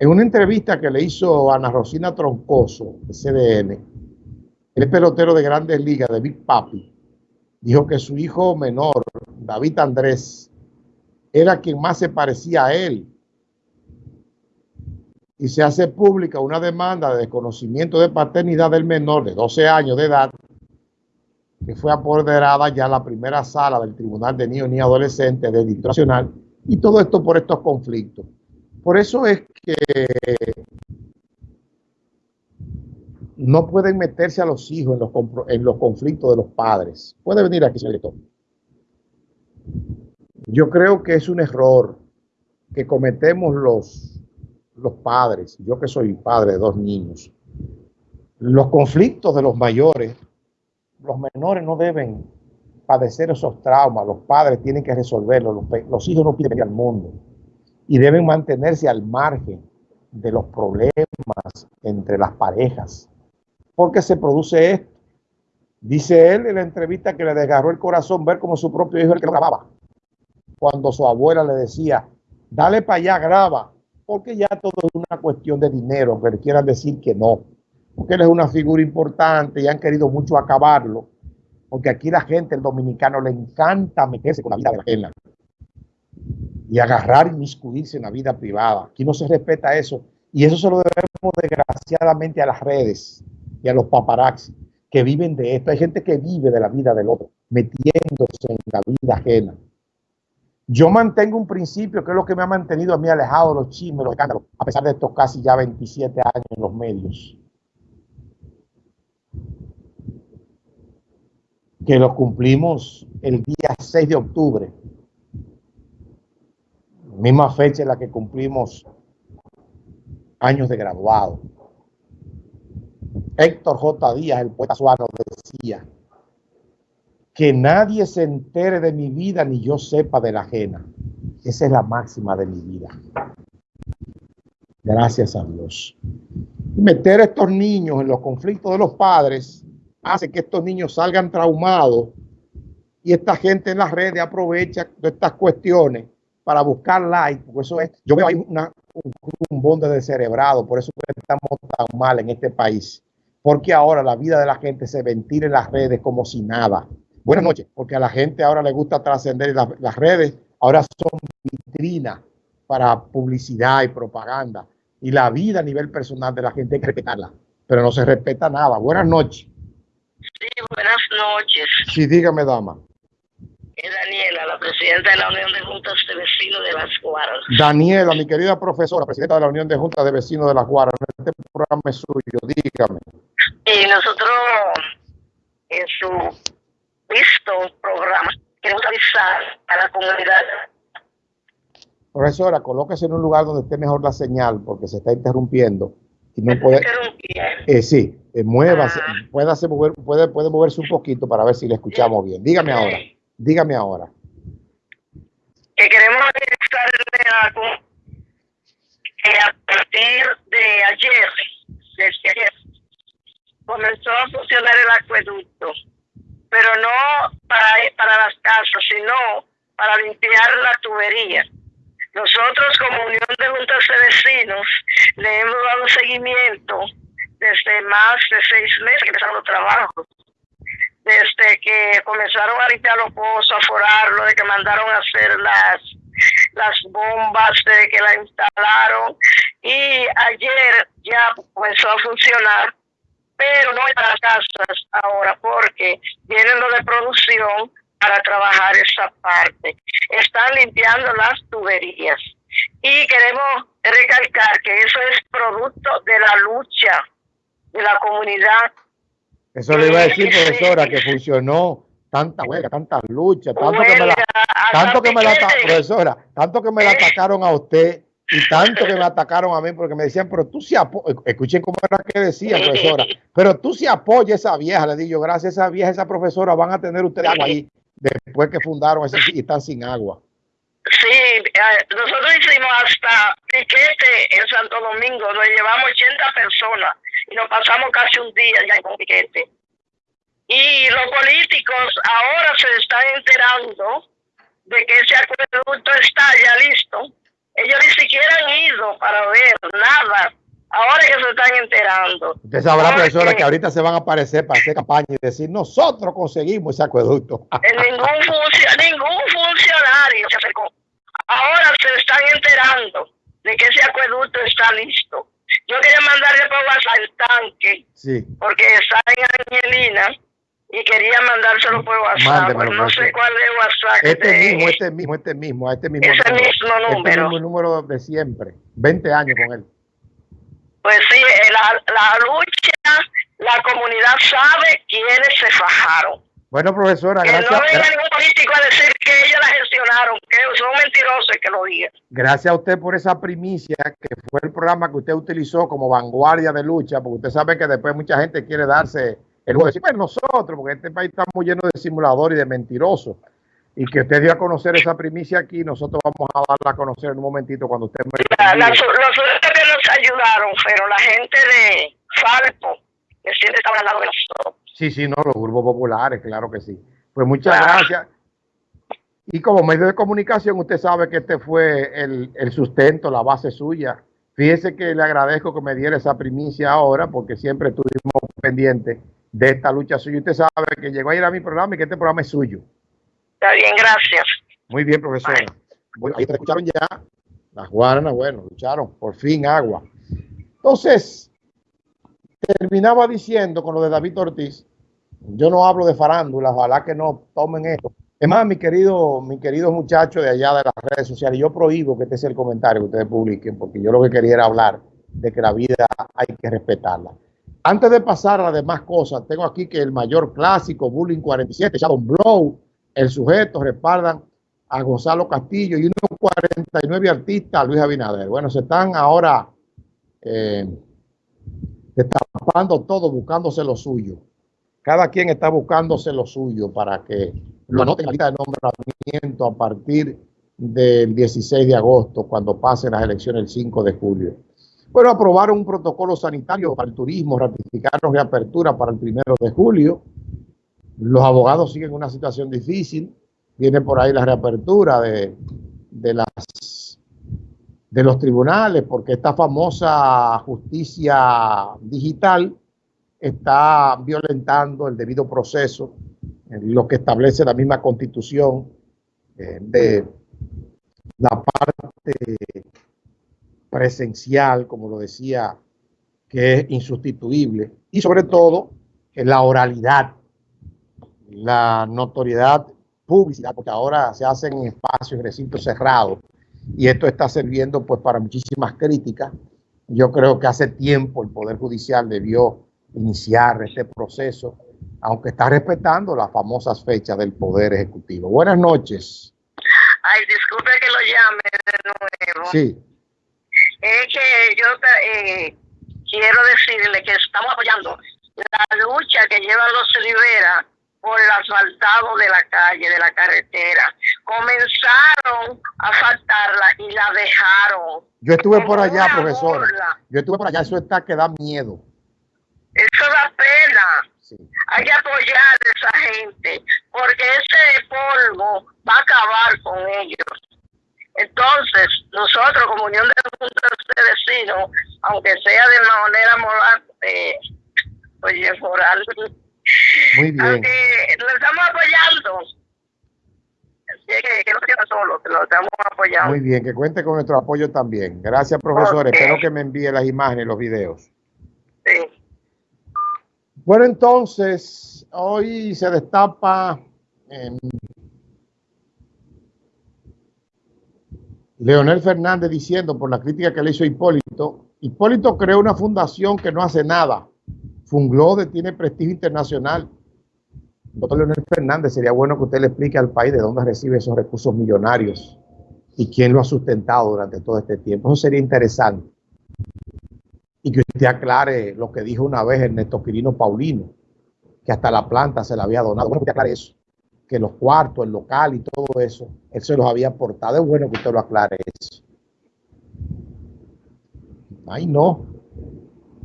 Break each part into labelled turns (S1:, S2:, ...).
S1: En una entrevista que le hizo Ana Rosina Troncoso, de CDN, el pelotero de grandes ligas, de Big Papi, dijo que su hijo menor, David Andrés, era quien más se parecía a él. Y se hace pública una demanda de desconocimiento de paternidad del menor de 12 años de edad, que fue apoderada ya la primera sala del Tribunal de Niños y Adolescentes del Distrito Nacional, y todo esto por estos conflictos. Por eso es que no pueden meterse a los hijos en los, en los conflictos de los padres. Puede venir aquí, señor director. Yo creo que es un error que cometemos los, los padres, yo que soy padre de dos niños. Los conflictos de los mayores, los menores no deben padecer esos traumas, los padres tienen que resolverlos, los, hijos no piden al mundo y deben mantenerse al margen de los problemas entre las parejas. Porque se produce esto. Dice él en la entrevista que le desgarró el corazón ver como su propio hijo el que lo grababa cuando su abuela le decía, dale para allá, graba, porque ya todo es una cuestión de dinero, aunque le quieran decir que no, porque él es una figura importante y han querido mucho acabarlo, porque aquí la gente, el dominicano, le encanta meterse con la vida de la gente y agarrar y miscuirse en la vida privada. Aquí no se respeta eso y eso se lo debemos desgraciadamente a las redes y a los paparazzi que viven de esto. Hay gente que vive de la vida del otro, metiéndose en la vida ajena. Yo mantengo un principio que es lo que me ha mantenido a mí alejado de los chismes, los escándalos, a pesar de estos casi ya 27 años en los medios. Que lo cumplimos el día 6 de octubre, misma fecha en la que cumplimos años de graduado. Héctor J. Díaz, el poeta suano, decía, que nadie se entere de mi vida ni yo sepa de la ajena. Esa es la máxima de mi vida. Gracias a Dios. Meter a estos niños en los conflictos de los padres hace que estos niños salgan traumados y esta gente en las redes aprovecha de estas cuestiones para buscar like, porque eso es, yo veo ahí una, un rumbón de descerebrado, por eso estamos tan mal en este país, porque ahora la vida de la gente se ventila en las redes como si nada. Buenas noches, porque a la gente ahora le gusta trascender las, redes, ahora son vitrinas para publicidad y propaganda. Y la vida a nivel personal de la gente hay que respetarla, pero no se respeta nada. Buenas noches.
S2: Sí, buenas noches.
S1: Sí, dígame, dama.
S2: Es Daniela, la presidenta de la Unión de Juntas de Vecinos de Las Guaras.
S1: Daniela, mi querida profesora, presidenta de la Unión de Juntas de Vecinos de Las Guaras. Este programa es suyo, dígame.
S2: Y nosotros, en su visto programa. Queremos avisar a la comunidad.
S1: Profesora, colóquese en un lugar donde esté mejor la señal porque se está interrumpiendo. Y no puede, eh, sí, eh, muévase, ah. puede, hacer mover, puede, puede moverse un poquito para ver si le escuchamos bien. Dígame ahora, dígame ahora.
S2: Que queremos avisarle algo que a partir de ayer, desde ayer, comenzó a funcionar el acueducto pero no para, para las casas, sino para limpiar la tubería. Nosotros como Unión de Juntas de Vecinos le hemos dado seguimiento desde más de seis meses que empezaron los trabajos. Desde que comenzaron a limpiar los pozos, a forarlo, de que mandaron a hacer las, las bombas, de que la instalaron. Y ayer ya comenzó a funcionar pero no para las casas ahora porque vienen lo de producción para trabajar esa parte. Están limpiando las tuberías y queremos recalcar que eso es producto de la lucha de la comunidad.
S1: Eso le iba a decir, profesora, que funcionó tanta huelga, tantas luchas, tanto que me la, tanto que me la, profesora, tanto que me la atacaron a usted y tanto que me atacaron a mí porque me decían, pero tú si apoyas, escuchen cómo era que decía, profesora, pero tú si apoyas a esa vieja, le digo, gracias a esa vieja, esa profesora, van a tener ustedes agua ahí después que fundaron ese y están sin agua.
S2: Sí, eh, nosotros hicimos hasta piquete en Santo Domingo, donde llevamos 80 personas y nos pasamos casi un día ya con piquete. Y los políticos ahora se están enterando de que ese acueducto está ya listo ellos ni siquiera han ido para ver nada enterando.
S1: Usted sabrá, profesora, que ahorita se van a aparecer para hacer campaña y decir, nosotros conseguimos ese acueducto.
S2: ningún, ningún funcionario se acercó. Ahora se están enterando de que ese acueducto está listo. Yo quería mandarle por WhatsApp el tanque,
S1: sí.
S2: porque está en Angelina y quería mandárselo por WhatsApp. no sé cuál es WhatsApp.
S1: Este mismo, este mismo, este mismo, este mismo.
S2: Ese número, mismo
S1: número.
S2: Este
S1: mismo número de siempre. 20 años con él.
S2: Pues sí, eh, la, la lucha, la comunidad sabe quiénes se fajaron.
S1: Bueno, profesora,
S2: que
S1: gracias.
S2: no venga ningún político a decir que ellos la gestionaron, que son mentirosos que lo digan.
S1: Gracias a usted por esa primicia, que fue el programa que usted utilizó como vanguardia de lucha, porque usted sabe que después mucha gente quiere darse el juego de decir, pues nosotros, porque este país está muy lleno de simuladores y de mentirosos. Y que usted dio a conocer esa primicia aquí, nosotros vamos a darla a conocer en un momentito cuando usted me...
S2: La, la, los nos ayudaron pero la gente de Falpo, que siempre estaba al lado de nosotros.
S1: Sí, sí, no, los grupos populares, claro que sí. Pues muchas gracias. Y como medio de comunicación, usted sabe que este fue el, el, sustento, la base suya. Fíjese que le agradezco que me diera esa primicia ahora, porque siempre estuvimos pendientes de esta lucha suya. Usted sabe que llegó a ir a mi programa y que este programa es suyo.
S2: Está bien, gracias.
S1: Muy bien, profesora. Bueno, ahí te escucharon ya. Las guaranas, bueno, lucharon. Por fin, agua. Entonces, terminaba diciendo con lo de David Ortiz, yo no hablo de farándula, ojalá que no tomen esto. Es más, mi querido, mi querido muchacho de allá de las redes sociales, yo prohíbo que este sea el comentario que ustedes publiquen, porque yo lo que quería era hablar de que la vida hay que respetarla. Antes de pasar a las demás cosas, tengo aquí que el mayor clásico, Bullying 47, Shadow Blow, el sujeto, respaldan a Gonzalo Castillo y unos 49 artistas, Luis Abinader. Bueno, se están ahora eh, destapando todo, buscándose lo suyo. Cada quien está buscándose lo suyo para que lo anoten en la lista de nombramiento a partir del 16 de agosto, cuando pasen las elecciones el 5 de julio. Bueno, aprobaron un protocolo sanitario para el turismo, ratificaron reapertura para el 1 de julio. Los abogados siguen una situación difícil. Viene por ahí la reapertura de, de, las, de los tribunales, porque esta famosa justicia digital está violentando el debido proceso, lo que establece la misma constitución eh, de la parte presencial, como lo decía, que es insustituible, y sobre todo la oralidad, la notoriedad, publicidad, porque ahora se hacen en espacios, recintos cerrados, y esto está sirviendo pues para muchísimas críticas. Yo creo que hace tiempo el Poder Judicial debió iniciar este proceso, aunque está respetando las famosas fechas del Poder Ejecutivo. Buenas noches.
S2: Ay, disculpe que lo llame de nuevo.
S1: Sí.
S2: Es que yo eh, quiero decirle que estamos apoyando la lucha que lleva los Rivera por el asfaltado de la calle, de la carretera. Comenzaron a asfaltarla y la dejaron.
S1: Yo estuve por allá, profesor. Yo estuve por allá, eso está que da miedo.
S2: Eso da pena. Hay que apoyar a esa gente, porque ese polvo va a acabar con ellos. Entonces, nosotros como Unión de Juntas de Vecinos, aunque sea de manera
S1: Muy bien.
S2: aunque lo estamos apoyando, que, que no sea solo, que lo estamos apoyando.
S1: Muy bien, que cuente con nuestro apoyo también. Gracias, profesor.
S2: Okay.
S1: Espero que me envíe las imágenes, los videos.
S2: Sí.
S1: Bueno, entonces, hoy se destapa eh, Leonel Fernández diciendo por la crítica que le hizo Hipólito, Hipólito creó una fundación que no hace nada. Funglode tiene prestigio internacional. Doctor Leonel Fernández, sería bueno que usted le explique al país de dónde recibe esos recursos millonarios y quién lo ha sustentado durante todo este tiempo. Eso sería interesante. Y que usted aclare lo que dijo una vez Ernesto Quirino Paulino, que hasta la planta se la había donado. Bueno, que usted aclare eso que los cuartos, el local y todo eso, él se los había aportado. Es bueno que usted lo aclare eso. Ay, no.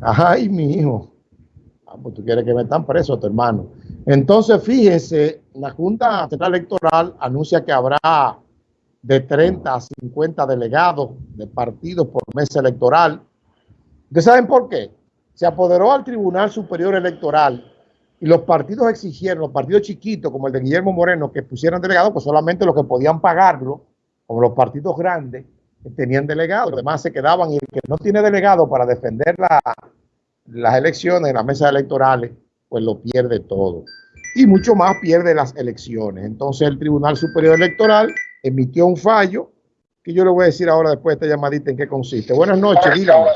S1: Ay, mi hijo. Ah, pues tú quieres que metan preso a tu hermano. Entonces, fíjese, la Junta Central Electoral anuncia que habrá de 30 a 50 delegados de partidos por mesa electoral. ¿Ustedes saben por qué? se apoderó al Tribunal Superior Electoral y los partidos exigieron, los partidos chiquitos como el de Guillermo Moreno, que pusieran delegados, pues solamente los que podían pagarlo, como los partidos grandes, tenían delegados, los demás se quedaban y el que no tiene delegado para defender las elecciones en las mesas electorales, pues lo pierde todo. Y mucho más pierde las elecciones. Entonces el Tribunal Superior Electoral emitió un fallo que yo le voy a decir ahora después de esta llamadita en qué consiste. Buenas noches, dígame.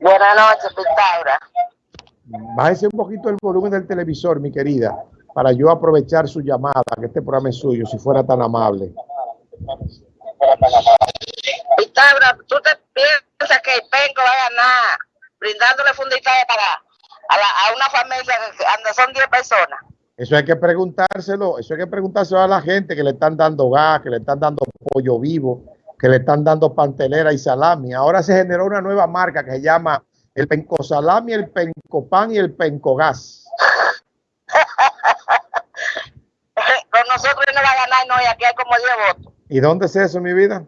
S3: Buenas noches, Pitágoras.
S1: Bájese un poquito el volumen del televisor, mi querida, para yo aprovechar su llamada, que este programa es suyo, si fuera tan amable.
S3: Pitágoras, ¿tú te piensas que el penco va a ganar brindándole funditaje para a, una familia donde son 10 personas?
S1: Eso hay que preguntárselo, eso hay que preguntárselo a la gente que le están dando gas, que le están dando pollo vivo, que le están dando pantelera y salami. Ahora se generó una nueva marca que se llama el penco salami, el penco pan y el penco gas.
S3: Con nosotros no va a ganar, no, y aquí hay como 10 votos.
S1: ¿Y dónde es eso, mi vida?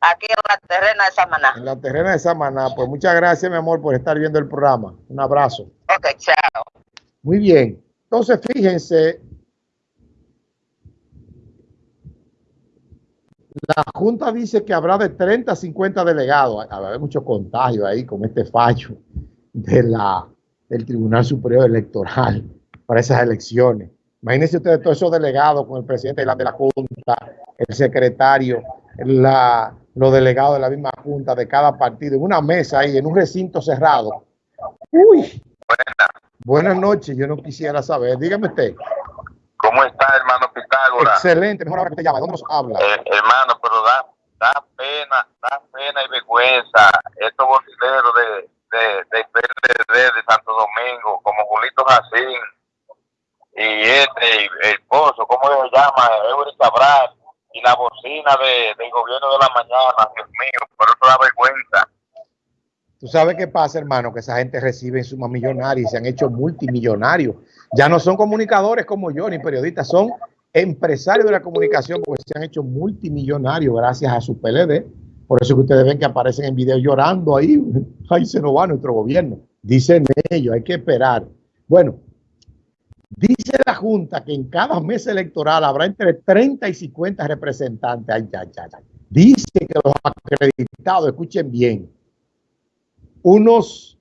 S3: Aquí en la terrena de Samaná.
S1: En la terrena de Samaná. Pues muchas gracias, mi amor, por estar viendo el programa. Un abrazo.
S3: Ok, chao.
S1: Muy bien. Entonces, fíjense, La Junta dice que habrá de 30 a 50 delegados. Habrá mucho contagio ahí con este fallo de la, del Tribunal Superior Electoral para esas elecciones. Imagínense ustedes todos esos delegados con el presidente de la, de la Junta, el secretario, la, los delegados de la misma Junta de cada partido, en una mesa ahí, en un recinto cerrado. Uy. Buenas. Buenas noches, yo no quisiera saber. Dígame usted.
S4: ¿Cómo está, hermano Pitágoras?
S1: Excelente, mejor ahora que te llama. ¿Dónde nos habla?
S4: Eh, hermano, pero da, da pena, da pena y vergüenza estos bocineros de, de, de PLD de Santo Domingo, como Julito Jacín y este, el pozo, ¿cómo se llama? Eury Cabral y la bocina de, del gobierno de la mañana, Dios mío, pero eso da vergüenza.
S1: Tú sabes qué pasa, hermano, que esa gente recibe sumas millonarias y se han hecho multimillonarios. Ya no son comunicadores como yo, ni periodistas, son empresarios de la comunicación porque se han hecho multimillonarios gracias a su PLD. Por eso que ustedes ven que aparecen en video llorando ahí. Ahí se nos va nuestro gobierno. Dicen ellos, hay que esperar. Bueno, dice la Junta que en cada mes electoral habrá entre 30 y 50 representantes. Ay, ay, ay, Dice que los acreditados, escuchen bien, unos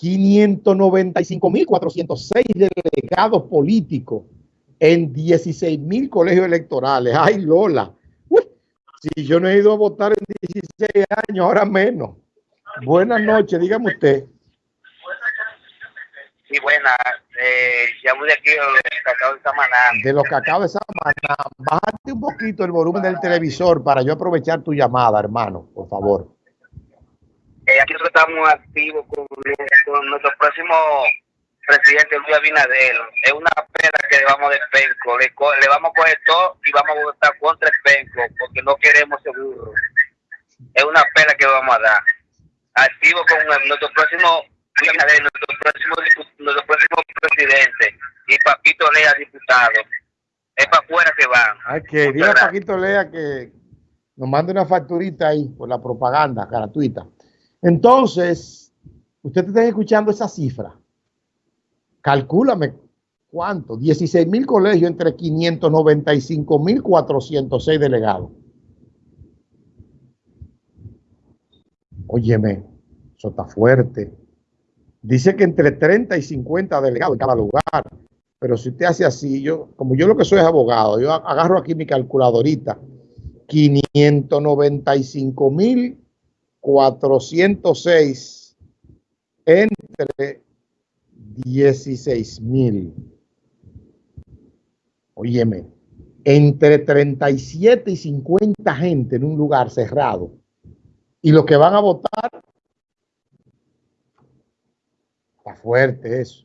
S1: 595.406 delegados políticos en 16.000 colegios electorales. ¡Ay, Lola! si yo no he ido a votar en 16 años, ahora menos. Buenas noches, dígame usted.
S5: Sí, buenas. Eh, llamo de aquí, de los cacao de Samaná.
S1: De los cacao de Samaná. Bájate un poquito el volumen del televisor para yo aprovechar tu llamada, hermano, por favor.
S5: Eh, aquí nosotros estamos activos con, nuestro próximo presidente Luis Abinader. Es una pena que le vamos de penco. Le, vamos a coger todo y vamos a votar contra el penco porque no queremos seguro. Es una pena que vamos a dar. Activo con nuestro próximo Nuestro próximo, nuestro próximo presidente y Paquito Lea diputado. Es para afuera que van.
S1: Hay que dile a Paquito Lea que nos mande una facturita ahí por la propaganda gratuita. Entonces, usted está escuchando esa cifra. Calcúlame cuánto. 16 mil colegios entre 595 mil 406 delegados. Óyeme, eso está fuerte. Dice que entre 30 y 50 delegados en cada lugar. Pero si usted hace así, yo, como yo lo que soy es abogado, yo agarro aquí mi calculadorita. 595 mil 406 entre 16 mil. Óyeme, entre 37 y 50 gente en un lugar cerrado. Y los que van a votar, está fuerte eso.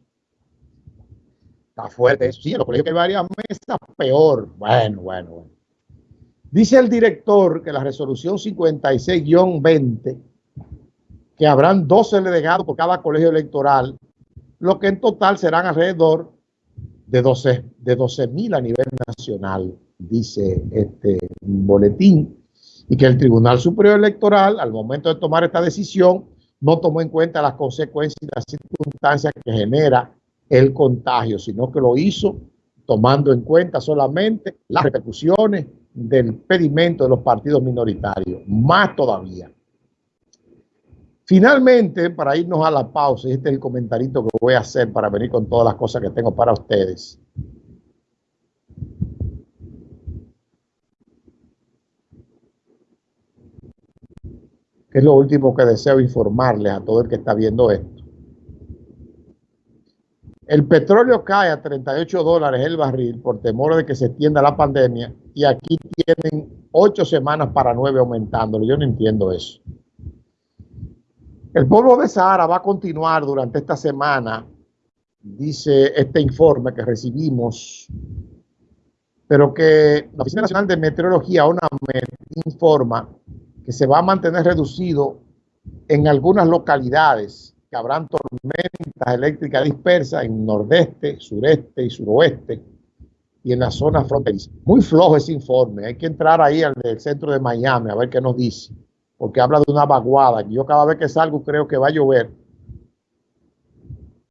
S1: Está fuerte eso. Sí, en los colegios que hay varias mesas, peor. Bueno, bueno, bueno. Dice el director que la resolución 56-20, que habrán 12 delegados por cada colegio electoral, lo que en total serán alrededor de 12 de 12 mil a nivel nacional, dice este boletín, y que el Tribunal Superior Electoral, al momento de tomar esta decisión, no tomó en cuenta las consecuencias y las circunstancias que genera el contagio, sino que lo hizo tomando en cuenta solamente las repercusiones del pedimento de los partidos minoritarios, más todavía. Finalmente, para irnos a la pausa, este es el comentarito que voy a hacer para venir con todas las cosas que tengo para ustedes. Es lo último que deseo informarles a todo el que está viendo esto. El petróleo cae a 38 dólares el barril por temor de que se extienda la pandemia y aquí tienen ocho semanas para nueve aumentándolo. Yo no entiendo eso. El pueblo de Sahara va a continuar durante esta semana, dice este informe que recibimos, pero que la Oficina Nacional de Meteorología, ONAMED, informa que se va a mantener reducido en algunas localidades, que habrán tormentas eléctricas dispersas en nordeste, sureste y suroeste y en la zona fronteriza. Muy flojo ese informe, hay que entrar ahí al centro de Miami a ver qué nos dice, porque habla de una vaguada. Yo cada vez que salgo creo que va a llover